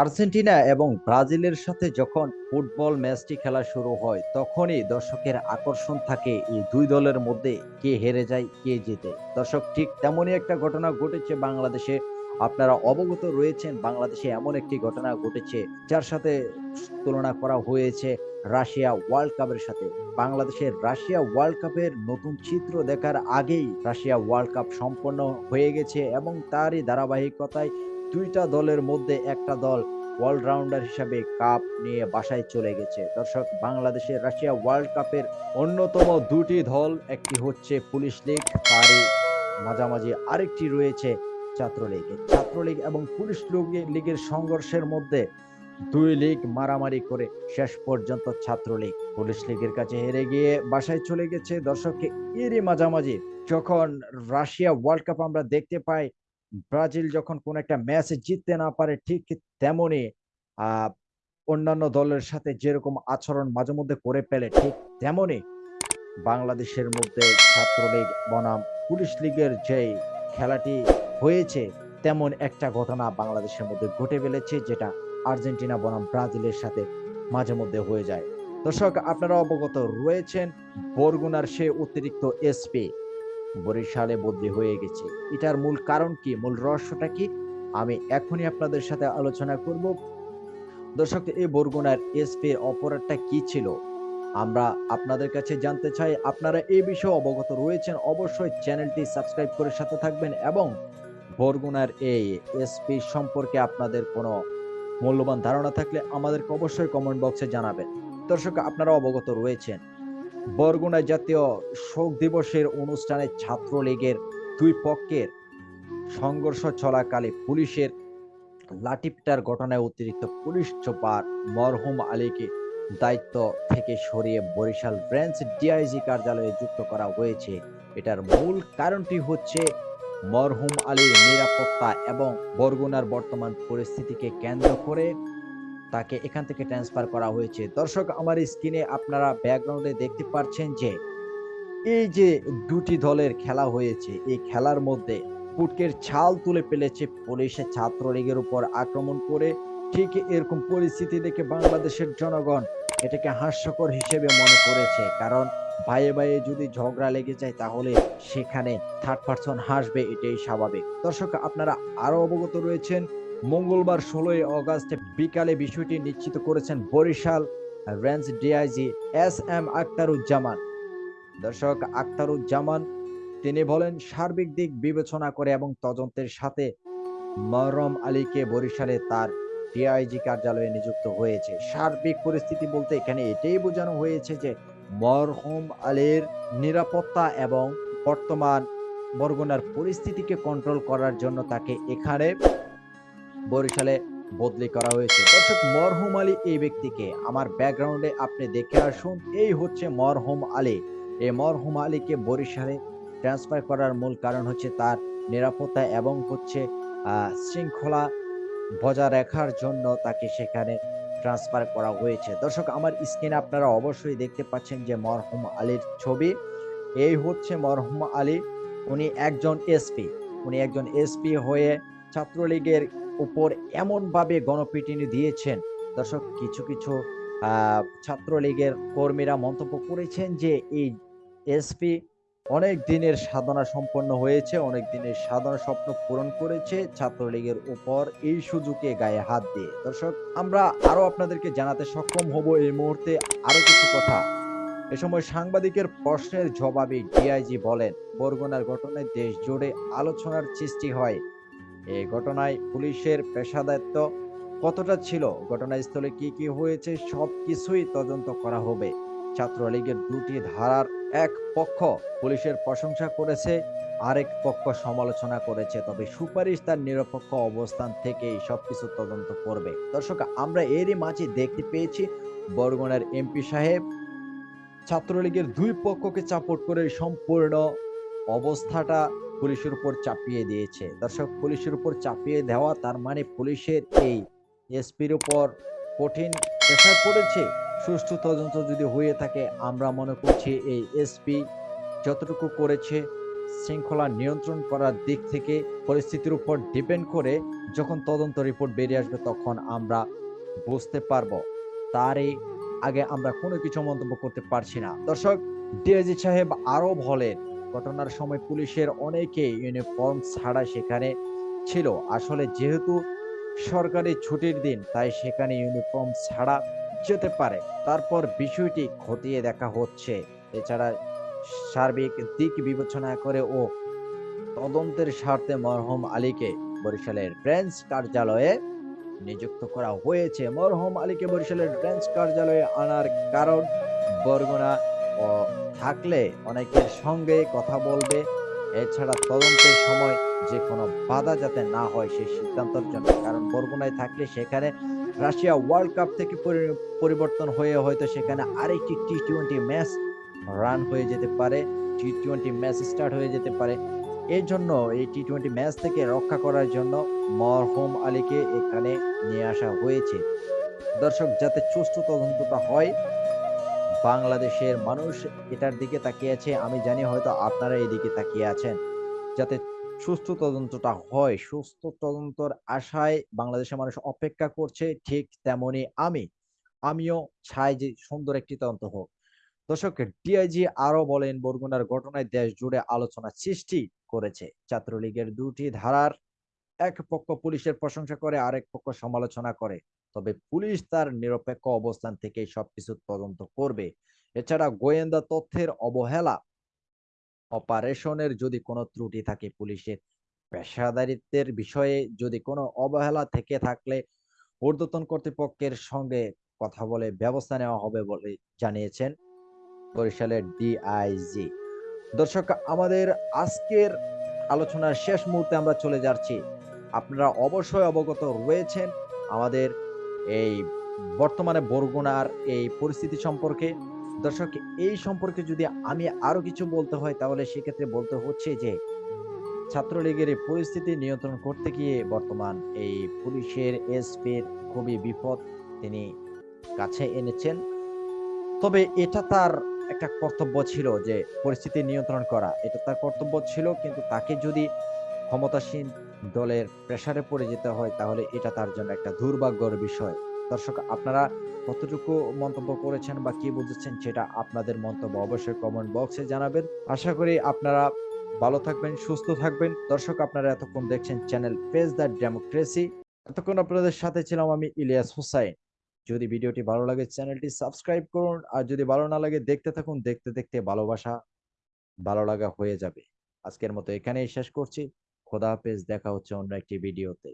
Argentina এবং ব্রাজিলের সাথে যখন ফুটবল ম্যাচটি খেলা শুরু হয়, তখনই দর্শকের আকর্ষণ থাকে এই দুই দলের মধ্যে কে হেরে যায়, কে জিতে। দর্শক, ঠিক তেমনই একটা ঘটনা ঘটেছে বাংলাদেশে। আপনারা অবগত রয়েছেন, বাংলাদেশে এমন একটি ঘটনা ঘটেছে, যার সাথে তুলনা করা হয়েছে রাশিয়া ওয়ার্ল্ড কাপের সাথে। বাংলাদেশের রাশিয়া ওয়ার্ল্ড কাপের নতুন চিত্র দেখার আগেই রাশিয়া ওয়ার্ল্ড কাপ সম্পন্ন হয়ে গেছে এবং তারই ধারাবাহিকতায় দুইটা দলের মধ্যে একটা দল অলরাউন্ডার হিসাবে কাপ নিয়ে বাসায় চলে গেছে। দর্শক বাংলাদেশের রাশিয়া ওয়ার্ল্ড কাপের অন্যতম দুটি দল, একটি হচ্ছে পুলিশ লীগ, তারই মাঝামাঝি আরেকটি রয়েছে ছাত্রলীগ। ছাত্রলীগ এবং পুলিশ লীগের সংঘর্ষের মধ্যে দুই লীগ মারামারি করে শেষ পর্যন্ত ছাত্রলীগ। পুলিশ লীগের কাছে হেরে গিয়ে বাসায় চলে গেছে। দর্শককে এরই মাঝামাঝি যখন রাশিয়া ওয়ার্ল্ড কাপ আমরা দেখতে পাই ব্রাজিল যখন কোন একটা ম্যাচে জিততে না পারে, ঠিক তেমনি অন্যান্য দলের সাথে যেরকম আচরণ মাঝে মধ্যে করে ফেলে, ঠিক তেমনি বাংলাদেশের মধ্যে ছাত্রলীগ, বনাম, পুলিশ লীগের যে খেলাটি হয়েছে, তেমন একটা ঘটনা বাংলাদেশের মধ্যে ঘটে ফেলেছে, যেটা আর্জেন্টিনা, বনাম ব্রাজিলের সাথে মাঝে মধ্যে হয়ে যায়। দর্শক, আপনারা অবগত রয়েছেন, বরগুনার সে অতিরিক্ত এসপি বরিশালে বদলি হয়ে গেছে। এটার মূল কারণ কি? মূল রহস্যটা কি? আমি এখনই আপনাদের সাথে আলোচনা করব। দর্শক, এই বরগুনার এসপি অপরাধটা কি ছিল? আমরা আপনাদের কাছে জানতে চাই, আপনারা এই বিষয়ে অবগত রয়েছেন, অবশ্যই চ্যানেলটি সাবস্ক্রাইব করে সাথে থাকবেন এবং বরগুনার এই এসপি সম্পর্কে আপনাদের কোনো মূল্যবান ধারণা থাকলে আমাদেরকে অবশ্যই কমেন্ট বক্সে জানাবেন। দর্শক, আপনারা অবগত রয়েছেন বরগুনা জাতীয় শোক দিবসের অনুষ্ঠানে ছাত্রলীগের দুই পক্ষের সংঘর্ষ চলাকালে পুলিশের লাঠিপিটার ঘটনায় অতিরিক্ত পুলিশ চোপার মরহুম আলীকে দায়িত্ব থেকে সরিয়ে বরিশাল ব্রাঞ্চ ডিআইজি কার্যালয়ে যুক্ত করা হয়েছে। এটার মূল কারণটি হচ্ছে মরহুম আলীর নিরাপত্তা এবং বরগুনার বর্তমান পরিস্থিতিকে কেন্দ্র করে তাকে এখান থেকে ট্রান্সফার করা হয়েছে। দর্শক, আমার স্ক্রিনে আপনারা ব্যাকগ্রাউন্ডে দেখতে পাচ্ছেন যে, এই যে দুটি দলের খেলা হয়েছে, এই খেলার মধ্যে পুটকের ছাল তুলে ফেলেছে পুলিশের ছাত্রলীগের উপর আক্রমণ করে। ঠিক এরকম পরিস্থিতি দেখে বাংলাদেশের জনগণ এটাকে হাস্যকর হিসেবে মনে করেছে। কারণ ভাইয়ে ভাইয়ে যদি ঝগড়া লেগে যায়, তাহলে সেখানে থার্ড পার্সন হাসবে, এটাই স্বাভাবিক। দর্শক, আপনারা আরও অবগত রয়েছেন মঙ্গলবার ষোলোই অগাস্ট বিকালে বিষয়টি নিশ্চিত করেছেন Barishal range DIG S M Aktaruzzaman দর্শক আক্তারুজ্জামান তিনি বলেন, সার্বিক দিক বিবেচনা করে এবং তদন্তের সাথে মরম আলীকে বরিশালে তার ডিআইজি কার্যালয়ে নিযুক্ত হয়েছে। সার্বিক পরিস্থিতি বলতে এখানে এটাই বোঝানো হয়েছে যে, মরহুম আলীর নিরাপত্তা এবং বর্তমান বরগুনার পরিস্থিতিকে কন্ট্রোল করার জন্য তাকে এখানে বরিশালে বদলি করা হয়েছে। দর্শক, মরহুম আলী এই ব্যক্তিকে আমার ব্যাকগ্রাউন্ডে আপনি দেখে আসুন। এই হচ্ছে মরহুম আলী। এই মরহুম আলীকে বরিশালে ট্রান্সফার করার মূল কারণ হচ্ছে তার নিরাপত্তা এবং হচ্ছে শৃঙ্খলা বজায় রাখার জন্য তাকে সেখানে ট্রান্সফার করা হয়েছে। দর্শক, আমার স্ক্রিনে আপনারা অবশ্যই দেখতে পাচ্ছেন যে মরহুম আলীর ছবি। এই হচ্ছে মরহুম আলী। উনি একজন এসপি। উনি একজন এসপি হয়ে ছাত্রলীগের উপর এমনভাবে গণপিটুনি দিয়েছেন। দর্শক, কিছু কিছু ছাত্রলীগের কর্মীরা মন্তব্য করেছেন যে এই এসপি অনেক দিনের সাধনা সম্পন্ন হয়েছে, অনেক দিনের সাধনা স্বপ্ন পূরণ করেছে, ছাত্রলীগের উপর এই সুযোগে গায়ে হাত দিয়ে। দর্শক, আমরা আরও আপনাদেরকে জানাতে সক্ষম হব এই মুহূর্তে আরও কিছু কথা। এ সময় সাংবাদিকের প্রশ্নের জবাবে ডিআইজি বলেন, বরগুনার ঘটনায় দেশ জুড়ে আলোচনার সৃষ্টি হয়। এই ঘটনায় পুলিশের পেশাদায়িত্ব কতটা ছিল, ঘটনাস্থলে কি কি হয়েছে সব কিছুই তদন্ত করা হবে। ছাত্রলীগের দুটি ধারার এক পক্ষ পুলিশের প্রশংসা করেছে, আরেক পক্ষ সমালোচনা করেছে, তবে সুপারিশ তার নিরপেক্ষ অবস্থান থেকেই সবকিছু তদন্ত করবে। দর্শক, আমরা এরই মাঝে দেখতে পেয়েছি, বরগুনার এমপি সাহেব ছাত্রলীগের দুই পক্ষকে চাপট করে সম্পূর্ণ অবস্থাটা পুলিশের উপর চাপিয়ে দিয়েছে। দর্শক, পুলিশের উপর চাপিয়ে দেওয়া তার মানে পুলিশের এই এসপির উপর কঠিন প্রেশার পড়েছে। সুষ্ঠু তদন্ত যদি হয়ে থাকে, আমরা মনে করছি এই এসপি যতটুকু করেছে, শৃঙ্খলা নিয়ন্ত্রণ করার দিক থেকে পরিস্থিতির উপর ডিপেন্ড করে যখন তদন্ত রিপোর্ট বেরিয়ে আসবে তখন আমরা বুঝতে পারব। তারই আগে আমরা কোনো কিছু মন্তব্য করতে পারছি না। দর্শক, ডিআইজি সাহেব আরও বলেন ঘটনার সময় পুলিশের অনেকে ইউনিফর্ম ছাড়া সেখানে ছিল। আসলে যেহেতু সরকারি ছুটির দিন, তাই সেখানে ইউনিফর্ম ছাড়া যেতে পারে। তারপর বিষয়টি খতিয়ে দেখা হচ্ছে। এছাড়া সার্বিক দিক বিবেচনা করে ও তদন্তের স্বার্থে মরহম আলীকে বরিশালের ব্রাঞ্চ কার্যালয়ে নিযুক্ত করা হয়েছে। মরহম আলীকে বরিশালের ব্রাঞ্চ কার্যালয়ে আনার কারণ বরগুনা থাকলে অনেকের সঙ্গে কথা বলবে। এছাড়া তদন্তের সময় যে কোনো বাধা যাতে না হয় সেই সিদ্ধান্তের জন্য। কারণ বরগুনায় থাকলে সেখানে রাশিয়া ওয়ার্ল্ড কাপ থেকে পরিবর্তন হয়ে হয়তো সেখানে আরেকটি টি টোয়েন্টি ম্যাচ রান হয়ে যেতে পারে। টি টোয়েন্টি ম্যাচ স্টার্ট হয়ে যেতে পারে। এই জন্য এই টি টোয়েন্টি ম্যাচ থেকে রক্ষা করার জন্য মরহুম আলীকে এখানে নিয়ে আসা হয়েছে। দর্শক, যাতে সুষ্ঠু তদন্তটা হয় বাংলাদেশের মানুষ এটার দিকে তাকিয়ে আছে। আমি জানি হয়তো আপনারা এই দিকে তাকিয়ে আছেন। যাতে সুস্থ তদন্তটা হয়। সুস্থ তদন্তর আশায় বাংলাদেশের মানুষ অপেক্ষা করছে ঠিক তেমনি আমি। আমিও চাই যে সুন্দর একটি তদন্ত হোক। দর্শক, ডিআইজি আরও বলেন, বরগুনার ঘটনায় দেশ জুড়ে আলোচনা সৃষ্টি করেছে। ছাত্রলীগের দুটি ধারার এক পক্ষ পুলিশের প্রশংসা করে, আরেক পক্ষ সমালোচনা করে। তবে পুলিশ তার নিরপেক্ষ অবস্থান থেকে সবকিছু তদন্ত করবে। এছাড়া গোয়েন্দা তথ্যের অবহেলা, অপারেশনের যদি কোনো ত্রুটি থাকে পুলিশের পেশাদারিত্বের বিষয়ে যদি কোনো অবহেলা থেকে থাকলে ঊর্ধ্বতন কর্তৃপক্ষের সঙ্গে কথা বলে ব্যবস্থা নেওয়া হবে বলে জানিয়েছেন বরিশালের ডিআইজি। দর্শক, আমাদের আজকের আলোচনার শেষ মুহূর্তে আমরা চলে যাচ্ছি। আপনারা অবশ্যই অবগত রয়েছেন আমাদের এই বর্তমানে বরগুনার এই পরিস্থিতি সম্পর্কে। দর্শক, এই সম্পর্কে যদি আমি আরও কিছু বলতে হয়, তাহলে সেক্ষেত্রে বলতে হচ্ছে যে, ছাত্রলীগের এই পরিস্থিতি নিয়ন্ত্রণ করতে গিয়ে বর্তমান এই পুলিশের এসপির খুবই বিপদ তিনি কাছে এনেছেন। তবে এটা তার একটা কর্তব্য ছিল যে, পরিস্থিতি নিয়ন্ত্রণ করা। এটা তার কর্তব্য ছিল, কিন্তু তাকে যদি ক্ষমতাসীন দলের প্রেসারে পড়ে যেতে হয়, তাহলে এটা তার জন্য একটা দুর্ভাগ্যর বিষয়। দর্শক, আপনারা কতটুকু মন্তব্য করেছেন বা কি বুঝেছেন সেটা আপনাদের মন্তব্য অবশ্যই কমেন্ট বক্সে জানাবেন। আশা করি আপনারা ভালো থাকবেন, সুস্থ থাকবেন। দর্শক, আপনারা এতক্ষণ দেখছেন চ্যানেল ফেস দ্য ডেমোক্রেসি এতক্ষণ আপনাদের সাথে ছিলাম আমি ইলিয়াস হুসাইন। যদি ভিডিওটি ভালো লাগে চ্যানেলটি সাবস্ক্রাইব করুন। আর যদি ভালো না লাগে, দেখতে থাকুন। দেখতে দেখতে ভালোবাসা ভালো লাগা হয়ে যাবে। আজকের মতো এখানেই শেষ করছি। খোদা হাফেজ দেখা হচ্ছে অন্য একটি ভিডিওতে